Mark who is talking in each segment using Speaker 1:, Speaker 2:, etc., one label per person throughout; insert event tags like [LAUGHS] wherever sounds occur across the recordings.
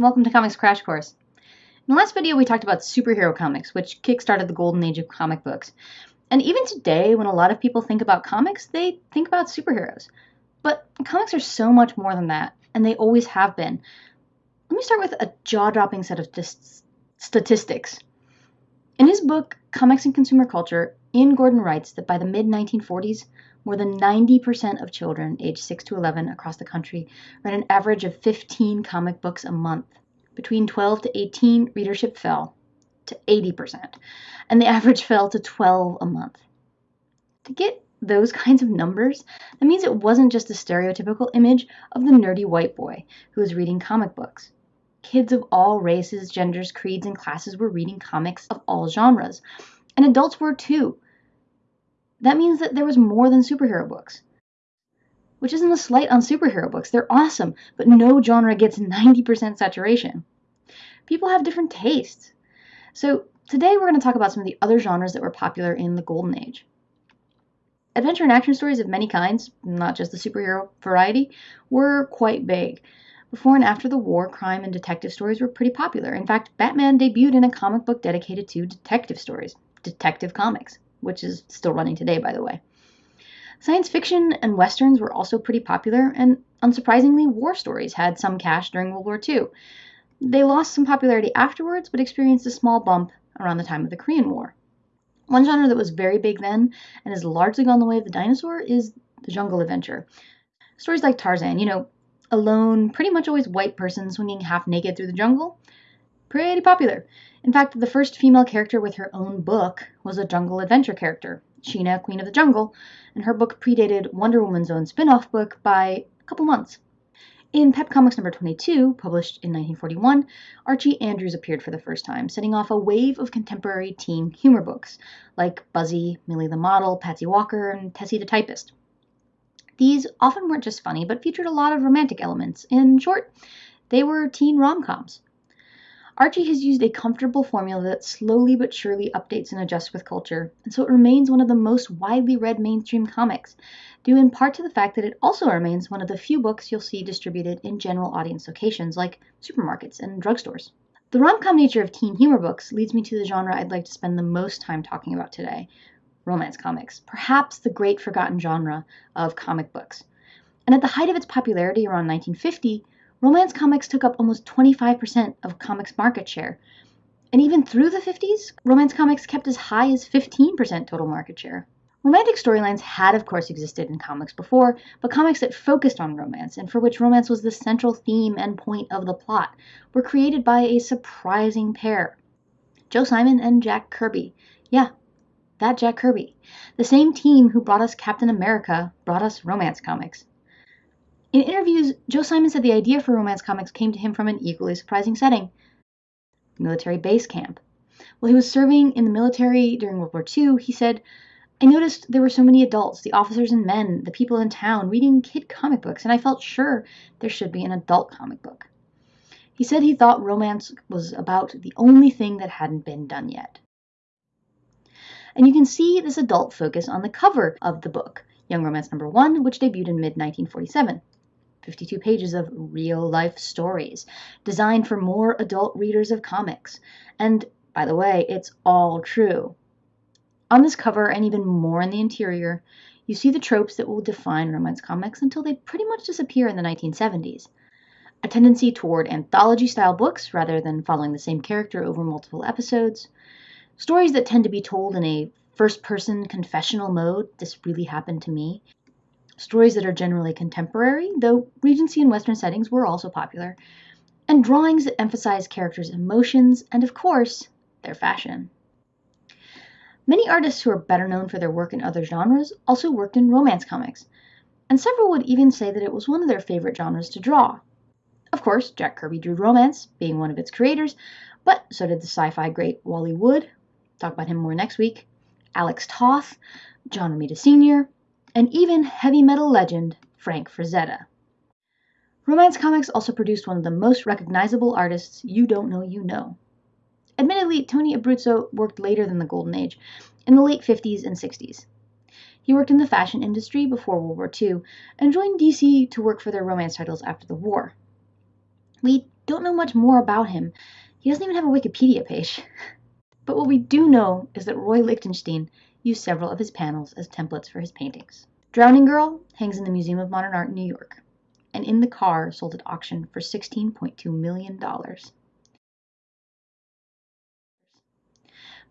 Speaker 1: Welcome to Comics Crash Course. In the last video, we talked about superhero comics, which kickstarted the golden age of comic books. And even today, when a lot of people think about comics, they think about superheroes. But comics are so much more than that, and they always have been. Let me start with a jaw dropping set of statistics. In his book, Comics and Consumer Culture, Ian Gordon writes that by the mid 1940s, more than 90% of children aged 6 to 11 across the country read an average of 15 comic books a month. Between 12 to 18, readership fell to 80%, and the average [LAUGHS] fell to 12 a month. To get those kinds of numbers, that means it wasn't just a stereotypical image of the nerdy white boy who was reading comic books. Kids of all races, genders, creeds, and classes were reading comics of all genres, and adults were too. That means that there was more than superhero books. Which isn't a slight on superhero books. They're awesome, but no genre gets 90% saturation. People have different tastes. So today we're going to talk about some of the other genres that were popular in the Golden Age. Adventure and action stories of many kinds, not just the superhero variety, were quite big. Before and after the war, crime and detective stories were pretty popular. In fact, Batman debuted in a comic book dedicated to detective stories, Detective Comics which is still running today, by the way. Science fiction and westerns were also pretty popular, and unsurprisingly, war stories had some cash during World War II. They lost some popularity afterwards, but experienced a small bump around the time of the Korean War. One genre that was very big then and has largely gone the way of the dinosaur is the jungle adventure. Stories like Tarzan, you know, a lone, pretty much always white person swinging half naked through the jungle, pretty popular. In fact, the first female character with her own book was a jungle adventure character, Sheena, Queen of the Jungle, and her book predated Wonder Woman's own spin off book by a couple months. In Pep Comics number 22, published in 1941, Archie Andrews appeared for the first time, setting off a wave of contemporary teen humor books like Buzzy, Millie the Model, Patsy Walker, and Tessie the Typist. These often weren't just funny, but featured a lot of romantic elements. In short, they were teen rom coms. Archie has used a comfortable formula that slowly but surely updates and adjusts with culture, and so it remains one of the most widely read mainstream comics, due in part to the fact that it also remains one of the few books you'll see distributed in general audience locations like supermarkets and drugstores. The rom com nature of teen humor books leads me to the genre I'd like to spend the most time talking about today romance comics, perhaps the great forgotten genre of comic books. And at the height of its popularity around 1950, romance comics took up almost 25% of comics market share. And even through the 50s, romance comics kept as high as 15% total market share. Romantic storylines had, of course, existed in comics before, but comics that focused on romance and for which romance was the central theme and point of the plot were created by a surprising pair Joe Simon and Jack Kirby. Yeah, that Jack Kirby. The same team who brought us Captain America brought us romance comics. In interviews, Joe Simon said the idea for romance comics came to him from an equally surprising setting military base camp. While he was serving in the military during World War II, he said, I noticed there were so many adults, the officers and men, the people in town, reading kid comic books, and I felt sure there should be an adult comic book. He said he thought romance was about the only thing that hadn't been done yet. And you can see this adult focus on the cover of the book, Young Romance Number One, which debuted in mid 1947. 52 pages of real life stories designed for more adult readers of comics. And by the way, it's all true. On this cover, and even more in the interior, you see the tropes that will define romance comics until they pretty much disappear in the 1970s. A tendency toward anthology style books rather than following the same character over multiple episodes. Stories that tend to be told in a first person confessional mode. This really happened to me stories that are generally contemporary, though Regency and Western settings were also popular, and drawings that emphasize characters' emotions and, of course, their fashion. Many artists who are better known for their work in other genres also worked in romance comics, and several would even say that it was one of their favorite genres to draw. Of course, Jack Kirby drew romance, being one of its creators, but so did the sci fi great Wally Wood. Talk about him more next week. Alex Toth, John Romita Sr., and even heavy metal legend Frank Frazetta. Romance Comics also produced one of the most recognizable artists you don't know you know. Admittedly, Tony Abruzzo worked later than the Golden Age, in the late 50s and 60s. He worked in the fashion industry before World War II and joined DC to work for their romance titles after the war. We don't know much more about him. He doesn't even have a Wikipedia page. [LAUGHS] But what we do know is that Roy Lichtenstein used several of his panels as templates for his paintings. Drowning Girl hangs in the Museum of Modern Art in New York, and In the Car sold at auction for $16.2 million.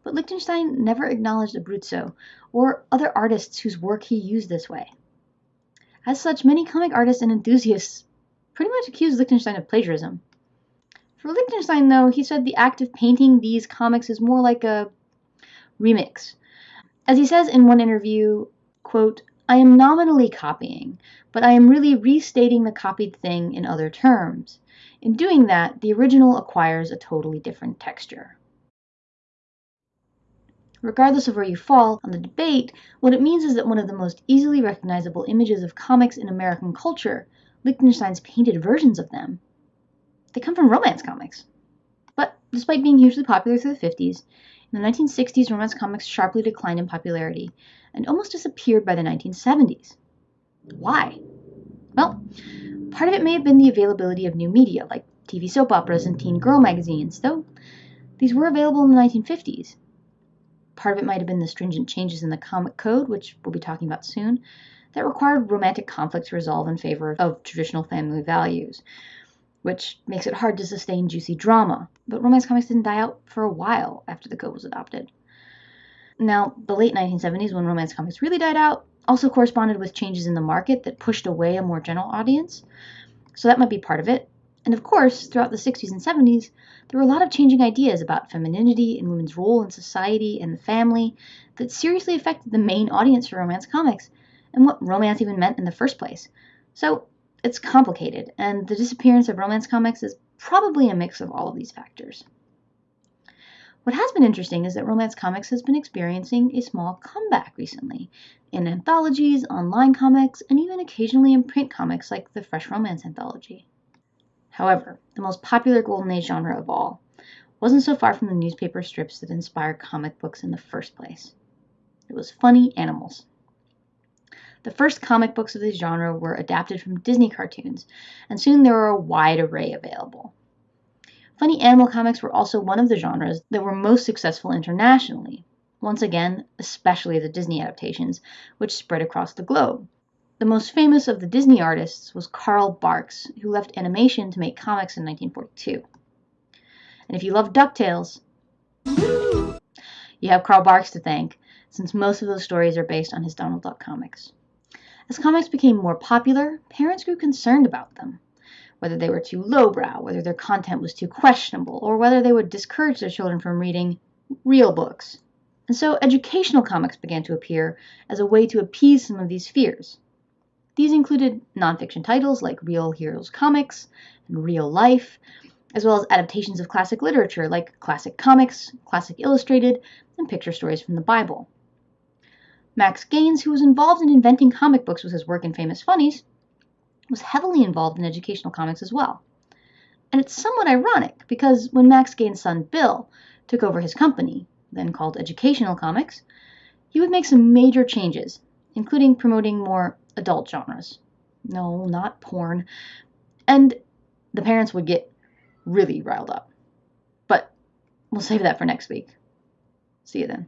Speaker 1: But Lichtenstein never acknowledged Abruzzo or other artists whose work he used this way. As such, many comic artists and enthusiasts pretty much accused Lichtenstein of plagiarism. For Lichtenstein, though, he said the act of painting these comics is more like a remix. As he says in one interview, quote, I am nominally copying, but I am really restating the copied thing in other terms. In doing that, the original acquires a totally different texture. Regardless of where you fall on the debate, what it means is that one of the most easily recognizable images of comics in American culture, Lichtenstein's painted versions of them, they come from romance comics. But despite being hugely popular through the 50s, in the 1960s, romance comics sharply declined in popularity and almost disappeared by the 1970s. Why? Well, part of it may have been the availability of new media, like TV soap operas and teen girl magazines, though these were available in the 1950s. Part of it might have been the stringent changes in the comic code, which we'll be talking about soon, that required romantic conflicts to resolve in favor of traditional family values, which makes it hard to sustain juicy drama. But romance comics didn't die out for a while after the code was adopted. Now, the late 1970s, when romance comics really died out, also corresponded with changes in the market that pushed away a more general audience. So that might be part of it. And of course, throughout the 60s and 70s, there were a lot of changing ideas about femininity and women's role in society and the family that seriously affected the main audience for romance comics and what romance even meant in the first place. So it's complicated, and the disappearance of romance comics is probably a mix of all of these factors. What has been interesting is that romance comics has been experiencing a small comeback recently in anthologies, online comics, and even occasionally in print comics like the Fresh Romance Anthology. However, the most popular Golden Age genre of all wasn't so far from the newspaper strips that inspired comic books in the first place. It was funny animals. The first comic books of this genre were adapted from Disney cartoons, and soon there were a wide array available. Funny animal comics were also one of the genres that were most successful internationally, once again, especially the Disney adaptations, which spread across the globe. The most famous of the Disney artists was Carl Barks, who left animation to make comics in 1942. And if you love DuckTales, you have Carl Barks to thank, since most of those stories are based on his Donald Duck comics. As comics became more popular, parents grew concerned about them. Whether they were too lowbrow, whether their content was too questionable, or whether they would discourage their children from reading real books. And so educational comics began to appear as a way to appease some of these fears. These included nonfiction titles like Real Heroes Comics and Real Life, as well as adaptations of classic literature like classic comics, classic illustrated, and picture stories from the Bible. Max Gaines, who was involved in inventing comic books with his work in Famous Funnies, was heavily involved in educational comics as well. And it's somewhat ironic because when Max Gaines' son Bill took over his company, then called Educational Comics, he would make some major changes, including promoting more adult genres. No, not porn. And the parents would get really riled up. But we'll save that for next week. See you then.